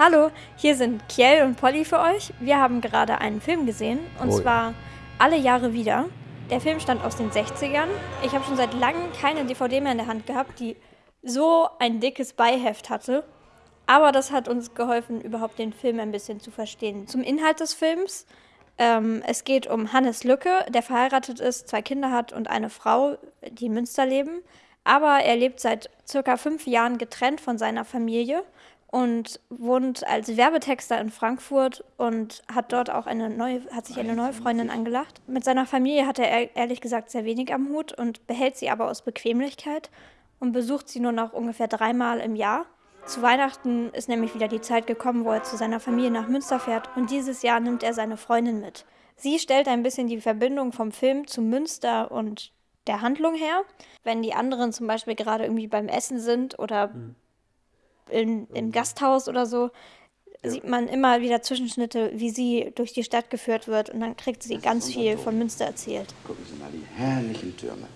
Hallo, hier sind Kiel und Polly für euch. Wir haben gerade einen Film gesehen und Oh ja. zwar Alle Jahre wieder. Der Film stammt aus den 60ern. Ich habe schon seit langem keine DVD mehr in der Hand gehabt, die so ein dickes Beiheft hatte. Aber das hat uns geholfen, überhaupt den Film ein bisschen zu verstehen. Zum Inhalt des Films. Ähm, es geht um Hannes Lücke, der verheiratet ist, zwei Kinder hat und eine Frau, die in Münster leben. Aber er lebt seit circa fünf Jahren getrennt von seiner Familie und wohnt als Werbetexter in Frankfurt und hat dort auch eine neue, hat sich eine neue Freundin angelacht. Mit seiner Familie hat er ehr- ehrlich gesagt sehr wenig am Hut und behält sie aber aus Bequemlichkeit und besucht sie nur noch ungefähr dreimal im Jahr. Zu Weihnachten ist nämlich wieder die Zeit gekommen, wo er zu seiner Familie nach Münster fährt und dieses Jahr nimmt er seine Freundin mit. Sie stellt ein bisschen die Verbindung vom Film zu Münster und der Handlung her. Wenn die anderen zum Beispiel gerade irgendwie beim Essen sind oder in, im Gasthaus oder so, sieht man immer wieder Zwischenschnitte, wie sie durch die Stadt geführt wird und dann kriegt sie ganz viel von Münster erzählt. Gucken Sie mal, die herrlichen Türme.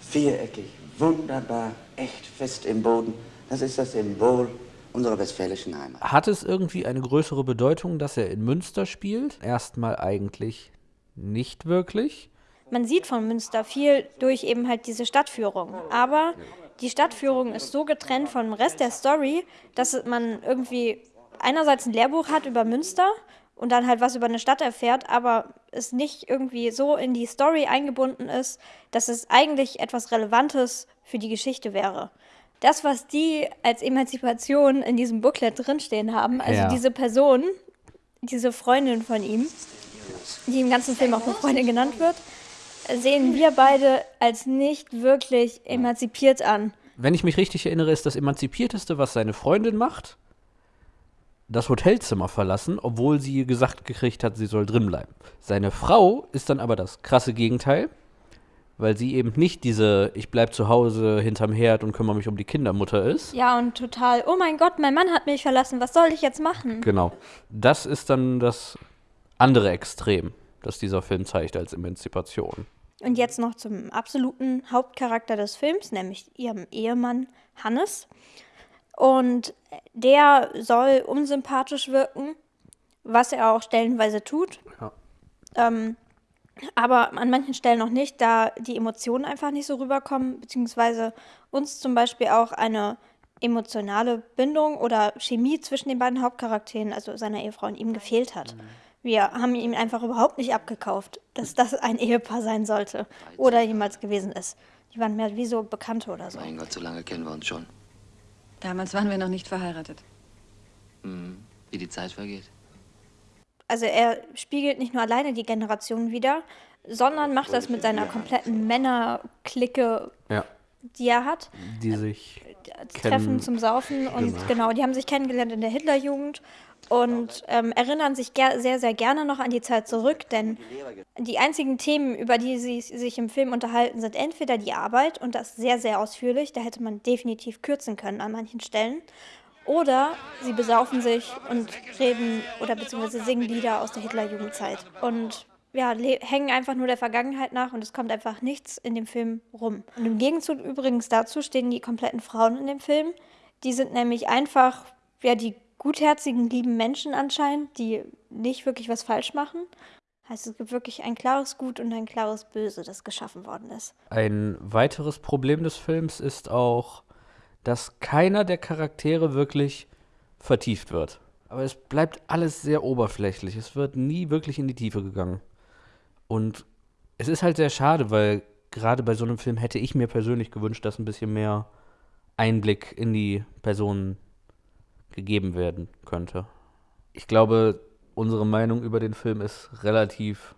Viereckig, wunderbar, echt fest im Boden. Das ist das Symbol unserer westfälischen Heimat. Hat es irgendwie eine größere Bedeutung, dass er in Münster spielt? Erstmal eigentlich nicht wirklich. Man sieht von Münster viel durch eben halt diese Stadtführung. Aber die Stadtführung ist so getrennt vom Rest der Story, dass man irgendwie einerseits ein Lehrbuch hat über Münster und dann halt was über eine Stadt erfährt, aber es nicht irgendwie so in die Story eingebunden ist, dass es eigentlich etwas Relevantes für die Geschichte wäre. Das, was die als Emanzipation in diesem Booklet drinstehen haben, also Ja. diese Person, diese Freundin von ihm, die im ganzen Film auch eine Freundin genannt wird, sehen wir beide als nicht wirklich emanzipiert an. Wenn ich mich richtig erinnere, ist das Emanzipierteste, was seine Freundin macht, das Hotelzimmer verlassen, obwohl sie gesagt gekriegt hat, sie soll drin bleiben. Seine Frau ist dann aber das krasse Gegenteil, weil sie eben nicht diese Ich bleib zu Hause hinterm Herd und kümmere mich um die Kindermutter ist. Ja, und total, oh mein Gott, mein Mann hat mich verlassen, was soll ich jetzt machen? Genau. Das ist dann das andere Extrem, das dieser Film zeigt als Emanzipation. Und jetzt noch zum absoluten Hauptcharakter des Films, nämlich ihrem Ehemann Hannes. Und der soll unsympathisch wirken, was er auch stellenweise tut. Ja. Ähm, aber an manchen Stellen noch nicht, da die Emotionen einfach nicht so rüberkommen, beziehungsweise uns zum Beispiel auch eine emotionale Bindung oder Chemie zwischen den beiden Hauptcharakteren, also seiner Ehefrau und ihm, gefehlt hat. Wir haben ihm einfach überhaupt nicht abgekauft, dass das ein Ehepaar sein sollte oder jemals gewesen ist. Die waren mehr wie so Bekannte oder so. Mein Gott, so lange kennen wir uns schon. Damals waren wir noch nicht verheiratet. Hm, wie die Zeit vergeht. Also er spiegelt nicht nur alleine die Generation wider, sondern macht das mit seiner kompletten Männerklicke, Ja. Die er hat. Die sich Treffen kennen. zum Saufen und genau. die haben sich kennengelernt in der Hitlerjugend und ähm, erinnern sich sehr, sehr gerne noch an die Zeit zurück, denn die einzigen Themen, über die sie sich im Film unterhalten, sind entweder die Arbeit und das sehr, sehr ausführlich, da hätte man definitiv kürzen können an manchen Stellen, oder sie besaufen sich und reden oder beziehungsweise singen Lieder aus der Hitlerjugendzeit und ja, hängen einfach nur der Vergangenheit nach und es kommt einfach nichts in dem Film rum. Und im Gegenzug übrigens dazu stehen die kompletten Frauen in dem Film. Die sind nämlich einfach, ja, die gutherzigen, lieben Menschen anscheinend, die nicht wirklich was falsch machen. Heißt, es gibt wirklich ein klares Gut und ein klares Böse, das geschaffen worden ist. Ein weiteres Problem des Films ist auch, dass keiner der Charaktere wirklich vertieft wird. Aber es bleibt alles sehr oberflächlich. Es wird nie wirklich in die Tiefe gegangen. Und es ist halt sehr schade, weil gerade bei so einem Film hätte ich mir persönlich gewünscht, dass ein bisschen mehr Einblick in die Personen gegeben werden könnte. Ich glaube, unsere Meinung über den Film ist relativ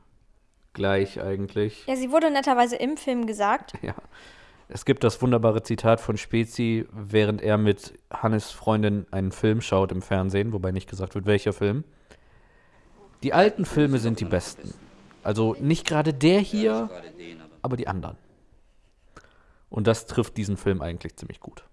gleich eigentlich. Ja, sie wurde netterweise im Film gesagt. Ja. Es gibt das wunderbare Zitat von Spezi, während er mit Hannes Freundin einen Film schaut im Fernsehen, wobei nicht gesagt wird, welcher Film. Die alten Filme sind die besten. Also nicht gerade der hier, aber die anderen. Und das trifft diesen Film eigentlich ziemlich gut.